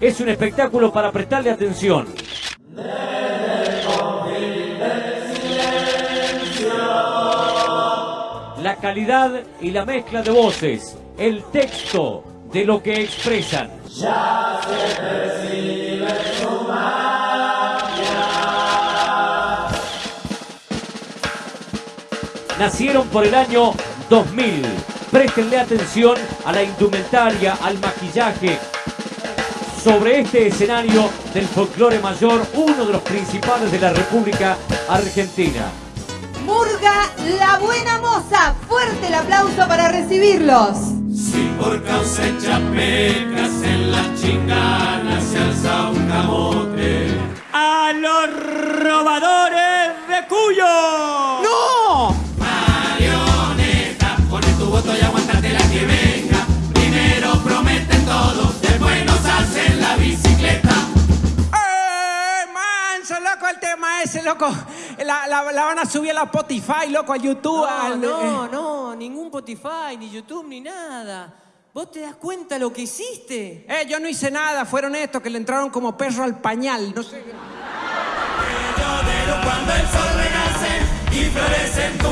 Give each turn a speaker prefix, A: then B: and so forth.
A: es un espectáculo para prestarle atención. La calidad y la mezcla de voces, el texto de lo que expresan. Nacieron por el año 2000. Préstenle atención a la indumentaria, al maquillaje. Sobre este escenario del folclore mayor, uno de los principales de la República Argentina.
B: Murga La Buena Moza. Fuerte el aplauso para recibirlos.
C: Si por causa de chapecas en las chinganas se alza un camote.
D: ¡A los robadores de Cuyo! Loco, el tema ese, loco! La, la- la van a subir a la Spotify, loco, a YouTube.
E: No,
D: al-
E: no, no, ningún Spotify, ni YouTube, ni nada. ¿Vos te das cuenta lo que hiciste?
D: Eh, yo no hice nada, fueron estos que le entraron como perro al pañal, no sé.
C: Pero cuando el sol renace y florece en tu cara.